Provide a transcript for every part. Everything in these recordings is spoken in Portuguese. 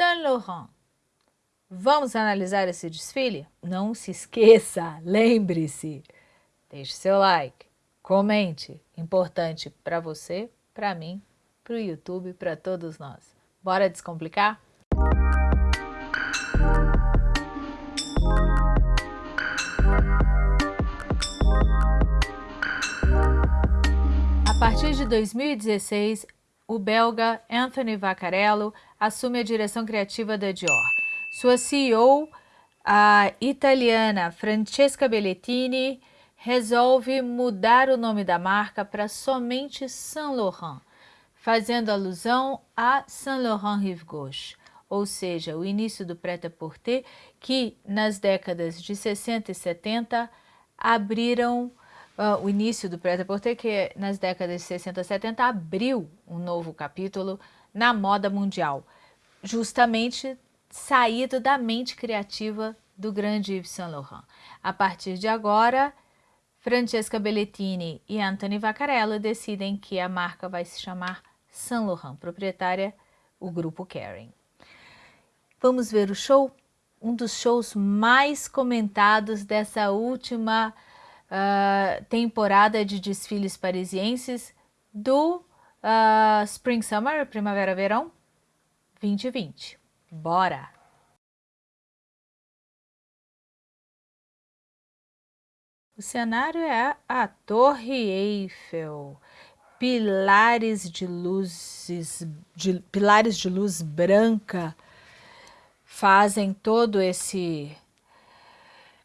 Saint Laurent. Vamos analisar esse desfile? Não se esqueça, lembre-se, deixe seu like, comente, importante para você, para mim, para o YouTube, para todos nós. Bora descomplicar? A partir de 2016, o belga Anthony Vaccarello assume a direção criativa da Dior. Sua CEO, a italiana Francesca Bellettini, resolve mudar o nome da marca para somente Saint Laurent, fazendo alusão a Saint Laurent Rive Gauche, ou seja, o início do prêt-à-porter que nas décadas de 60 e 70 abriram uh, o início do prêt-à-porter, que nas décadas de 60 e 70 abriu um novo capítulo na moda mundial, justamente saído da mente criativa do grande Yves Saint Laurent. A partir de agora, Francesca Bellettini e Anthony Vaccarello decidem que a marca vai se chamar Saint Laurent, proprietária o grupo Kering. Vamos ver o show? Um dos shows mais comentados dessa última uh, temporada de desfiles parisienses do uh, Spring Summer, Primavera Verão 2020. Bora! O cenário é a Torre Eiffel, pilares de luzes, de, pilares de luz branca fazem todo esse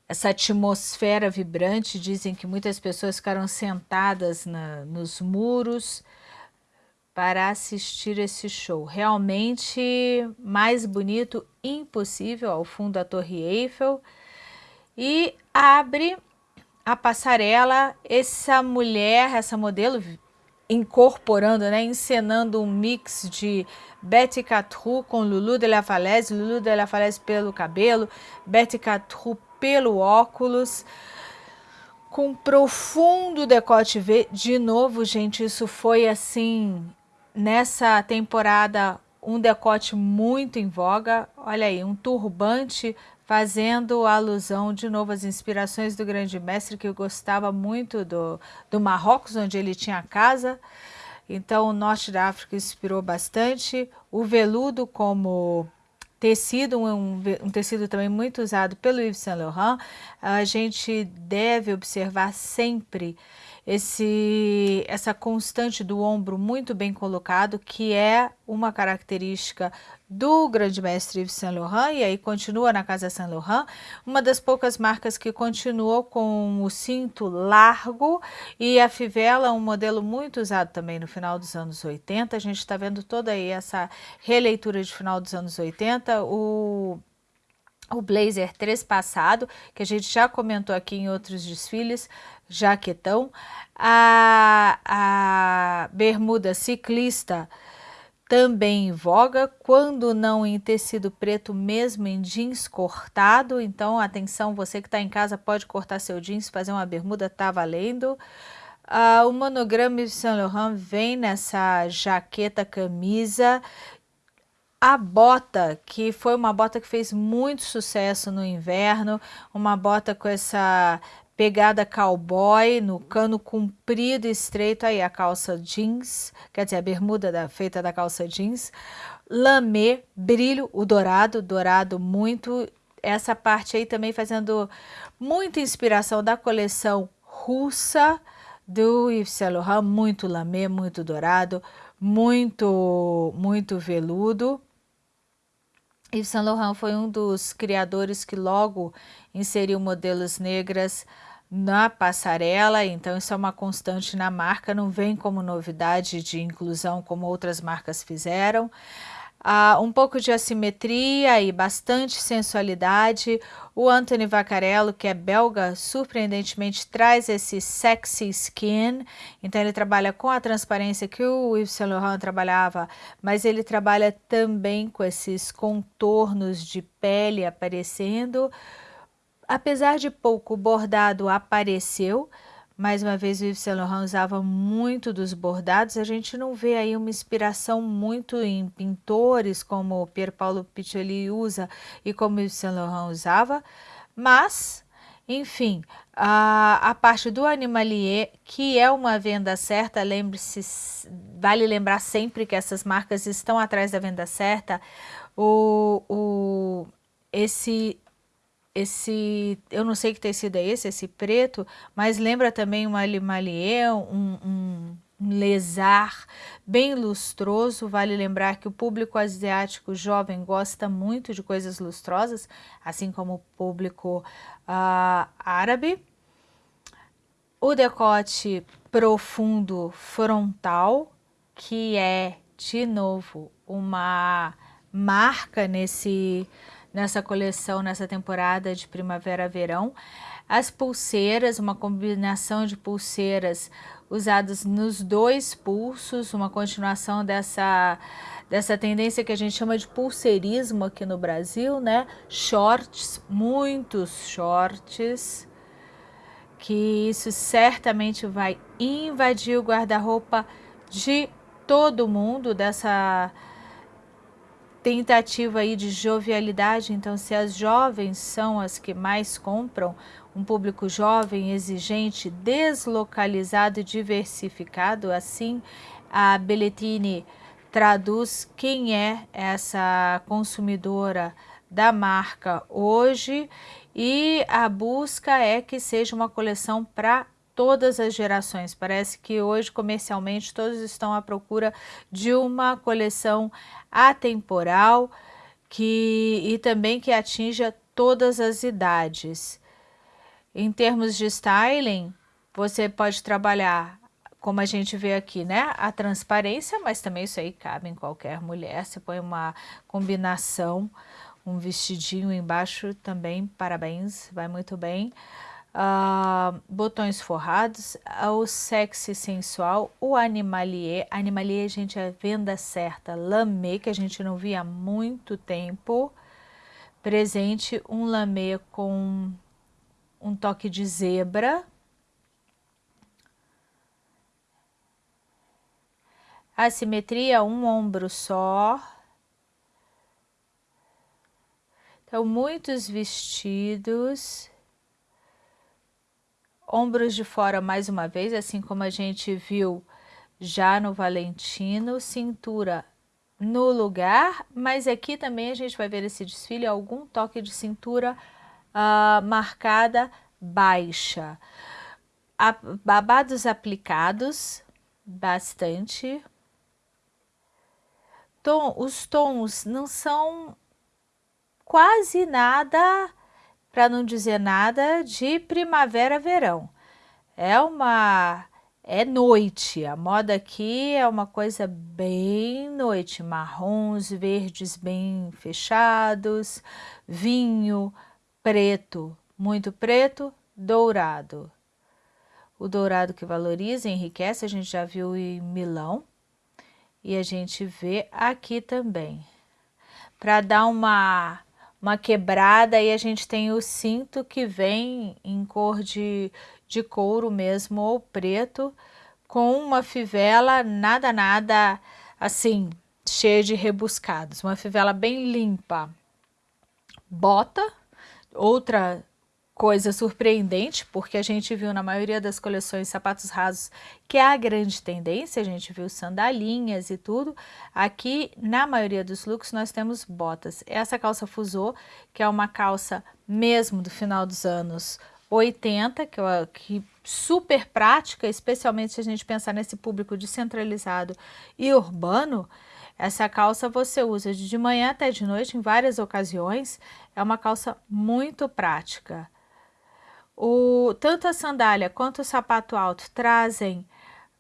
essa atmosfera vibrante, dizem que muitas pessoas ficaram sentadas na, nos muros para assistir esse show. Realmente mais bonito impossível ao fundo da Torre Eiffel e abre a passarela essa mulher, essa modelo incorporando, né, encenando um mix de Betty Catrou com Lulu de la Falaise, Lulu de la Falaise pelo cabelo, Betty Catrou pelo óculos, com profundo decote V. De novo, gente, isso foi assim, nessa temporada, um decote muito em voga. Olha aí, um turbante fazendo alusão de novo às inspirações do grande mestre, que gostava muito do, do Marrocos, onde ele tinha casa. Então, o norte da África inspirou bastante. O veludo como tecido, um, um, tecido também muito usado pelo Yves Saint Laurent, a gente deve observar sempre esse, essa constante do ombro muito bem colocado, que é uma característica do grande mestre Yves Saint Laurent, e aí continua na casa Saint Laurent, uma das poucas marcas que continuou com o cinto largo e a fivela, um modelo muito usado também no final dos anos 80, a gente está vendo toda aí essa releitura de final dos anos 80, o o blazer trespassado, que a gente já comentou aqui em outros desfiles, jaquetão, a, a bermuda ciclista também em voga, quando não em tecido preto, mesmo em jeans cortado. Então, atenção, você que está em casa pode cortar seu jeans, fazer uma bermuda, tá valendo. Uh, o monograma de Saint Laurent vem nessa jaqueta camisa. A bota, que foi uma bota que fez muito sucesso no inverno, uma bota com essa pegada cowboy, no cano comprido e estreito, aí a calça jeans, quer dizer, a bermuda da, feita da calça jeans, lamê, brilho, o dourado, dourado muito, essa parte aí também fazendo muita inspiração da coleção russa do Yves Saint Laurent, muito lamê, muito dourado, muito, muito veludo. Yves Saint Laurent foi um dos criadores que logo inseriu modelos negras na passarela, então isso é uma constante na marca, não vem como novidade de inclusão como outras marcas fizeram. Uh, um pouco de assimetria e bastante sensualidade. O Anthony Vaccarello, que é belga, surpreendentemente traz esse sexy skin, então ele trabalha com a transparência que o Yves Saint Laurent trabalhava, mas ele trabalha também com esses contornos de pele aparecendo, Apesar de pouco, o bordado apareceu, mais uma vez o Yves Saint Laurent usava muito dos bordados, a gente não vê aí uma inspiração muito em pintores como Pier Paolo Piccioli usa e como Yves Saint Laurent usava, mas, enfim, a, a parte do Animalier, que é uma venda certa, lembre-se, vale lembrar sempre que essas marcas estão atrás da venda certa, o, o, esse esse, eu não sei que tecido é esse, esse preto, mas lembra também uma limalier, um, um, um lesar bem lustroso. Vale lembrar que o público asiático jovem gosta muito de coisas lustrosas, assim como o público uh, árabe. O decote profundo frontal, que é, de novo, uma marca nesse nessa coleção, nessa temporada de primavera-verão. As pulseiras, uma combinação de pulseiras usadas nos dois pulsos, uma continuação dessa, dessa tendência que a gente chama de pulseirismo aqui no Brasil, né? Shorts, muitos shorts, que isso certamente vai invadir o guarda-roupa de todo mundo dessa tentativa aí de jovialidade, então se as jovens são as que mais compram, um público jovem, exigente, deslocalizado e diversificado, assim a Belletini traduz quem é essa consumidora da marca hoje. E a busca é que seja uma coleção para todas as gerações. Parece que hoje comercialmente todos estão à procura de uma coleção atemporal que, e também que atinja todas as idades. Em termos de styling, você pode trabalhar, como a gente vê aqui, né? A transparência, mas também isso aí cabe em qualquer mulher. Você põe uma combinação, um vestidinho embaixo também, parabéns, vai muito bem uh, botões forrados, o sexy sensual, o animalier, animalier gente é venda certa, lamê que a gente não via há muito tempo, presente um lamê com um toque de zebra, assimetria, um ombro só, então muitos vestidos, Ombros de fora mais uma vez, assim como a gente viu já no Valentino, cintura no lugar, mas aqui também a gente vai ver esse desfile, algum toque de cintura uh, marcada baixa. A, babados aplicados, bastante. Tom, os tons não são quase nada para não dizer nada de primavera-verão. É uma é noite, a moda aqui é uma coisa bem noite, marrons, verdes bem fechados, vinho, preto, muito preto, dourado. O dourado que valoriza, enriquece, a gente já viu em Milão e a gente vê aqui também. Para dar uma uma quebrada e a gente tem o cinto que vem em cor de, de couro mesmo ou preto, com uma fivela nada, nada assim, cheia de rebuscados, uma fivela bem limpa. Bota, outra coisa surpreendente, porque a gente viu na maioria das coleções sapatos rasos, que é a grande tendência, a gente viu sandalinhas e tudo. Aqui, na maioria dos looks, nós temos botas. Essa calça fusô, que é uma calça mesmo do final dos anos 80, que, é que super prática, especialmente se a gente pensar nesse público descentralizado e urbano, essa calça você usa de manhã até de noite em várias ocasiões, é uma calça muito prática. O, tanto a sandália quanto o sapato alto trazem,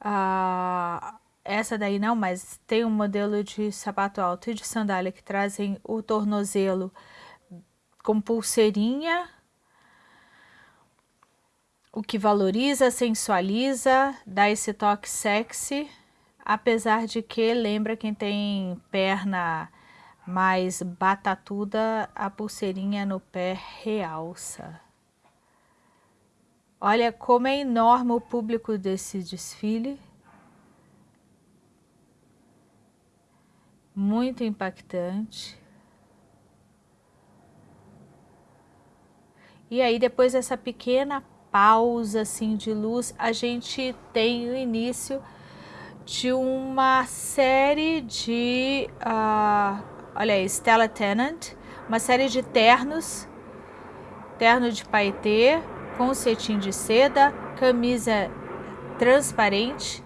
uh, essa daí não, mas tem um modelo de sapato alto e de sandália que trazem o tornozelo com pulseirinha, o que valoriza, sensualiza, dá esse toque sexy, apesar de que lembra quem tem perna mais batatuda, a pulseirinha no pé realça. Olha como é enorme o público desse desfile. Muito impactante. E aí depois dessa pequena pausa assim de luz, a gente tem o início de uma série de, uh, olha aí, Stella Tennant, uma série de ternos, terno de paetê, com cetim de seda, camisa transparente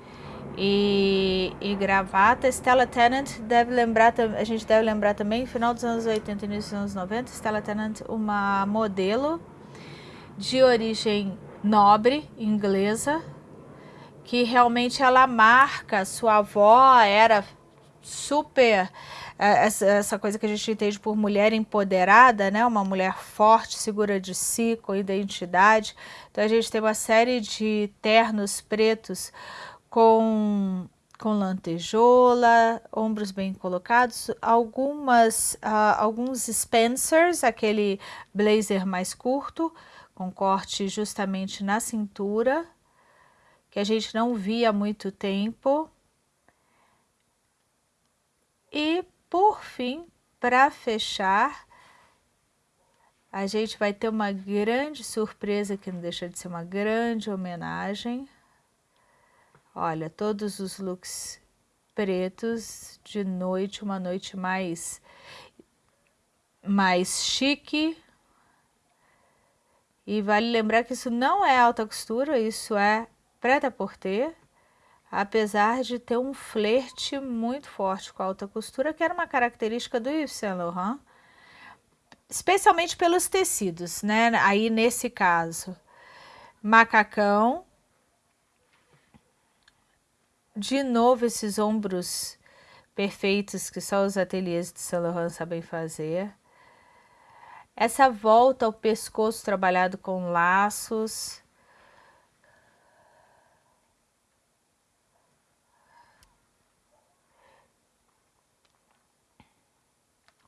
e, e, gravata. Stella Tennant deve lembrar, a gente deve lembrar também, final dos anos 80 e início dos anos 90, Stella Tennant, uma modelo de origem nobre inglesa, que realmente ela marca, sua avó era super essa, essa, coisa que a gente entende por mulher empoderada, né? Uma mulher forte, segura de si, com identidade. Então a gente tem uma série de ternos pretos com com lantejola, ombros bem colocados, algumas, uh, alguns Spencers, aquele blazer mais curto, com corte justamente na cintura, que a gente não via há muito tempo. E, por fim, para fechar, a gente vai ter uma grande surpresa que não deixa de ser uma grande homenagem. Olha, todos os looks pretos de noite, uma noite mais mais chique, e vale lembrar que isso não é alta costura, isso é preta-porter, apesar de ter um flerte muito forte com a alta costura, que era uma característica do Yves Saint Laurent, especialmente pelos tecidos, né? Aí nesse caso, macacão, de novo esses ombros perfeitos que só os ateliês de Saint Laurent sabem fazer. Essa volta ao pescoço trabalhado com laços.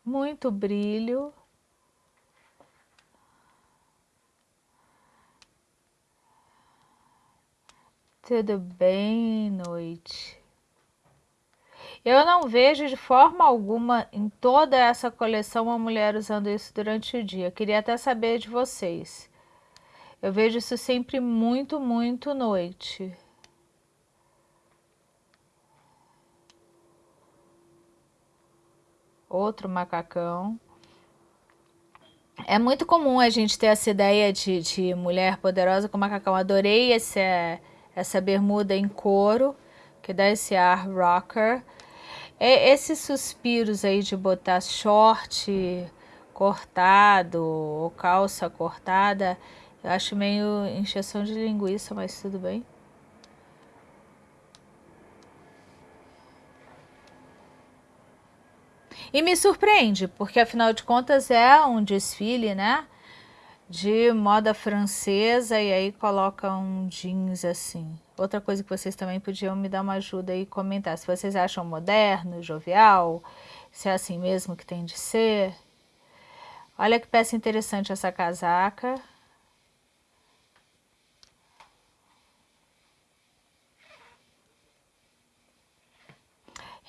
Muito brilho. Tudo bem, noite? Eu não vejo de forma alguma em toda essa coleção uma mulher usando isso durante o dia. Queria até saber de vocês. Eu vejo isso sempre muito, muito noite. Outro macacão. É muito comum a gente ter essa ideia de, de mulher poderosa com macacão. Adorei esse, essa bermuda em couro, que dá esse ar rocker. É, esses suspiros aí de botar short cortado ou calça cortada, eu acho meio encheção de linguiça, mas tudo bem. E me surpreende, porque afinal de contas é um desfile, né? De moda francesa e aí coloca um jeans assim. Outra coisa que vocês também podiam me dar uma ajuda e comentar, se vocês acham moderno, jovial, se é assim mesmo que tem de ser. Olha que peça interessante essa casaca.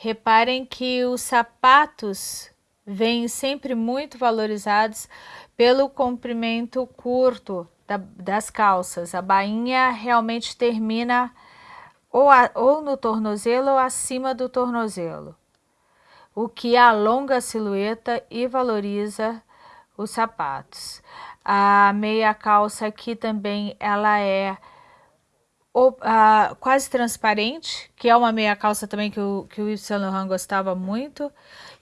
Reparem que os sapatos vêm sempre muito valorizados pelo comprimento curto da, das calças. A bainha realmente termina ou, a, ou no tornozelo ou acima do tornozelo, o que alonga a silhueta e valoriza os sapatos. A meia calça aqui também ela é ou, quase transparente, que é uma meia calça também que o, que o Yves Saint Laurent gostava muito.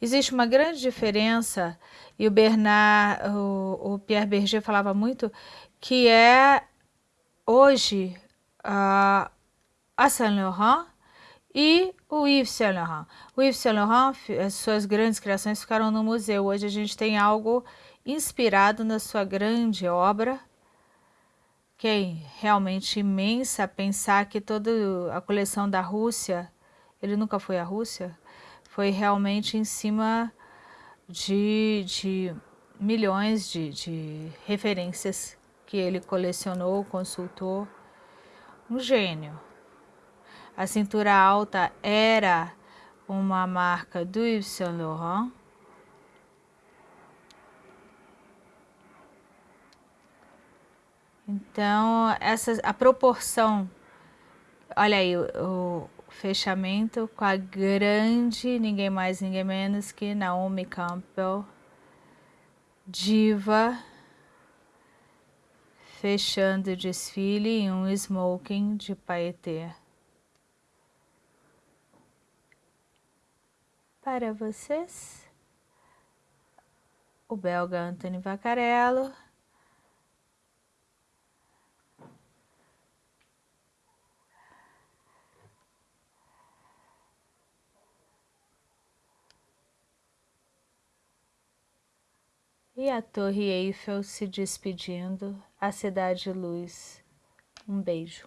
Existe uma grande diferença, e o Bernard, o, o Pierre Berger falava muito, que é hoje uh, a Saint Laurent e o Yves Saint Laurent. O Yves Saint Laurent, as suas grandes criações ficaram no museu. Hoje a gente tem algo inspirado na sua grande obra, que é realmente imensa, pensar que toda a coleção da Rússia, ele nunca foi à Rússia, foi realmente em cima de, de milhões de, de referências que ele colecionou, consultou. Um gênio. A cintura alta era uma marca do Yves Saint Laurent. Então, essa, a proporção, olha aí, o, o fechamento com a grande, ninguém mais, ninguém menos que Naomi Campbell, diva, fechando o desfile em um smoking de paetê. Para vocês, o belga Anthony Vaccarello, E a Torre Eiffel se despedindo, a Cidade de Luz. Um beijo.